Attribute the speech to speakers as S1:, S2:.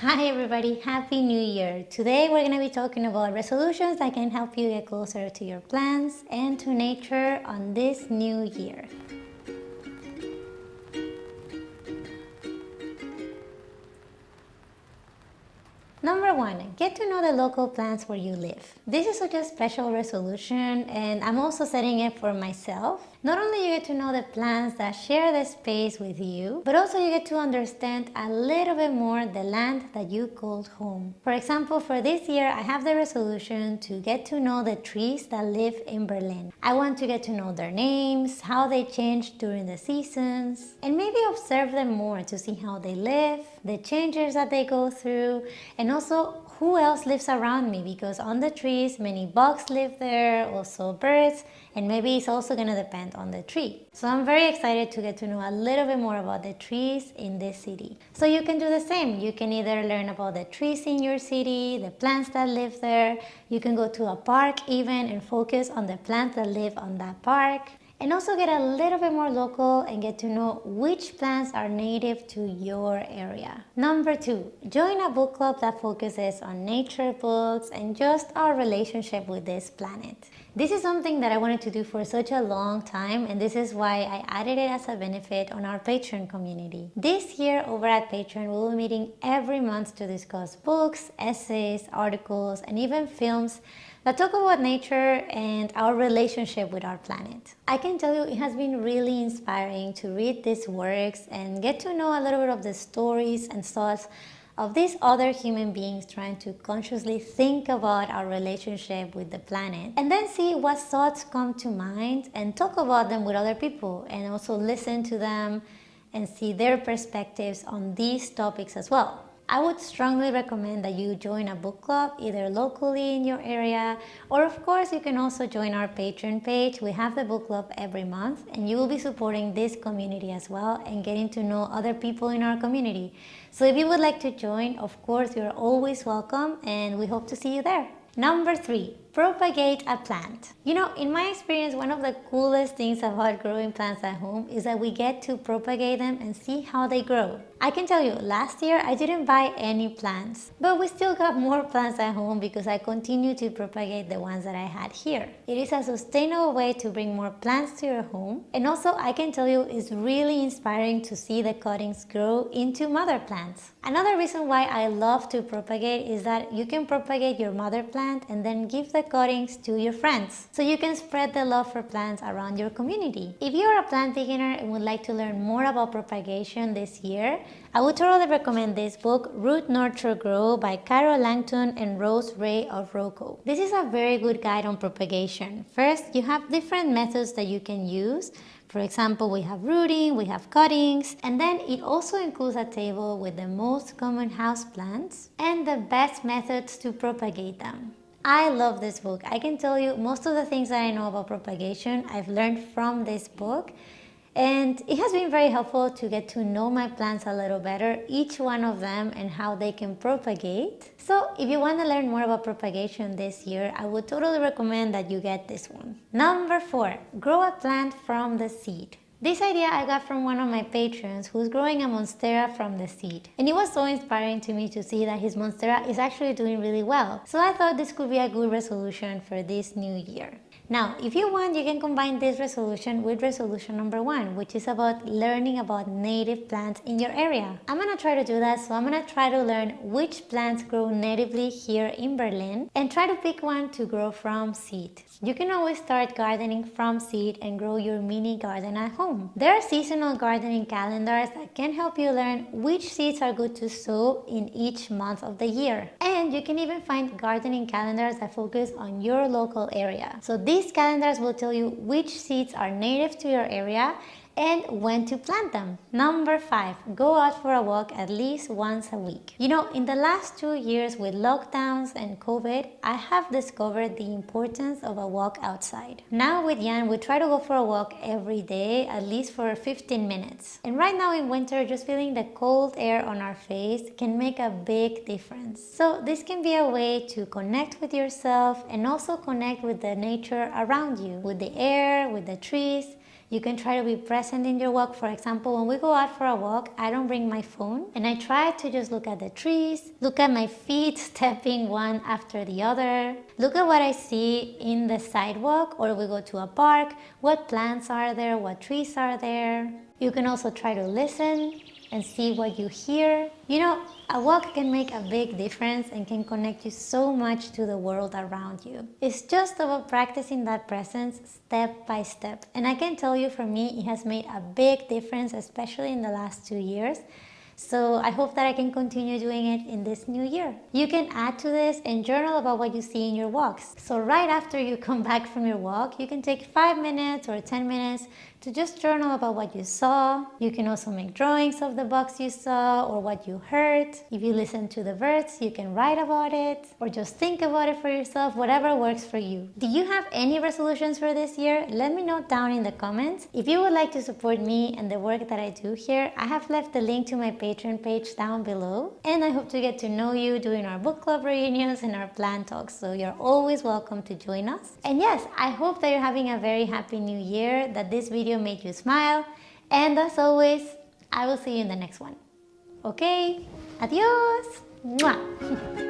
S1: Hi everybody, Happy New Year! Today we're going to be talking about resolutions that can help you get closer to your plants and to nature on this new year. Number one, get to know the local plants where you live. This is such a special resolution and I'm also setting it for myself. Not only you get to know the plants that share the space with you, but also you get to understand a little bit more the land that you called home. For example, for this year, I have the resolution to get to know the trees that live in Berlin. I want to get to know their names, how they change during the seasons, and maybe observe them more to see how they live, the changes that they go through, and also who else lives around me because on the trees many bugs live there, also birds, and maybe it's also going to depend on the tree. So I'm very excited to get to know a little bit more about the trees in this city. So you can do the same. You can either learn about the trees in your city, the plants that live there. You can go to a park even and focus on the plants that live on that park and also get a little bit more local and get to know which plants are native to your area. Number two, join a book club that focuses on nature books and just our relationship with this planet. This is something that I wanted to do for such a long time and this is why I added it as a benefit on our Patreon community. This year over at Patreon we will be meeting every month to discuss books, essays, articles and even films that talk about nature and our relationship with our planet. I can tell you it has been really inspiring to read these works and get to know a little bit of the stories and thoughts of these other human beings trying to consciously think about our relationship with the planet and then see what thoughts come to mind and talk about them with other people and also listen to them and see their perspectives on these topics as well. I would strongly recommend that you join a book club either locally in your area or of course you can also join our Patreon page. We have the book club every month and you will be supporting this community as well and getting to know other people in our community. So if you would like to join, of course you're always welcome and we hope to see you there. Number three, propagate a plant. You know, in my experience, one of the coolest things about growing plants at home is that we get to propagate them and see how they grow. I can tell you, last year I didn't buy any plants, but we still got more plants at home because I continue to propagate the ones that I had here. It is a sustainable way to bring more plants to your home and also I can tell you it's really inspiring to see the cuttings grow into mother plants. Another reason why I love to propagate is that you can propagate your mother plant and then give the cuttings to your friends so you can spread the love for plants around your community. If you're a plant beginner and would like to learn more about propagation this year, I would totally recommend this book, Root Nurture Grow by Caro Langton and Rose Ray of ROCO. This is a very good guide on propagation. First, you have different methods that you can use. For example, we have rooting, we have cuttings, and then it also includes a table with the most common house plants and the best methods to propagate them. I love this book. I can tell you most of the things that I know about propagation I've learned from this book and it has been very helpful to get to know my plants a little better, each one of them and how they can propagate. So if you want to learn more about propagation this year, I would totally recommend that you get this one. Number four, grow a plant from the seed. This idea I got from one of my patrons who's growing a Monstera from the seed. And it was so inspiring to me to see that his Monstera is actually doing really well. So I thought this could be a good resolution for this new year. Now, if you want, you can combine this resolution with resolution number one, which is about learning about native plants in your area. I'm gonna try to do that, so I'm gonna try to learn which plants grow natively here in Berlin and try to pick one to grow from seed. You can always start gardening from seed and grow your mini garden at home. There are seasonal gardening calendars that can help you learn which seeds are good to sow in each month of the year. And you can even find gardening calendars that focus on your local area. So these calendars will tell you which seeds are native to your area and when to plant them. Number five, go out for a walk at least once a week. You know, in the last two years with lockdowns and COVID, I have discovered the importance of a walk outside. Now with Jan, we try to go for a walk every day, at least for 15 minutes. And right now in winter, just feeling the cold air on our face can make a big difference. So this can be a way to connect with yourself and also connect with the nature around you, with the air, with the trees, You can try to be present in your walk. For example, when we go out for a walk, I don't bring my phone and I try to just look at the trees, look at my feet stepping one after the other, look at what I see in the sidewalk or we go to a park, what plants are there, what trees are there. You can also try to listen and see what you hear. You know, a walk can make a big difference and can connect you so much to the world around you. It's just about practicing that presence step by step. And I can tell you for me, it has made a big difference, especially in the last two years. So I hope that I can continue doing it in this new year. You can add to this and journal about what you see in your walks. So right after you come back from your walk, you can take 5 minutes or 10 minutes to just journal about what you saw. You can also make drawings of the bugs you saw or what you heard. If you listen to the birds, you can write about it or just think about it for yourself, whatever works for you. Do you have any resolutions for this year? Let me know down in the comments. If you would like to support me and the work that I do here, I have left the link to my Patreon page down below. And I hope to get to know you during our book club reunions and our plan talks. So you're always welcome to join us. And yes, I hope that you're having a very happy new year, that this video made you smile. And as always, I will see you in the next one. Okay? Adios! Mwah.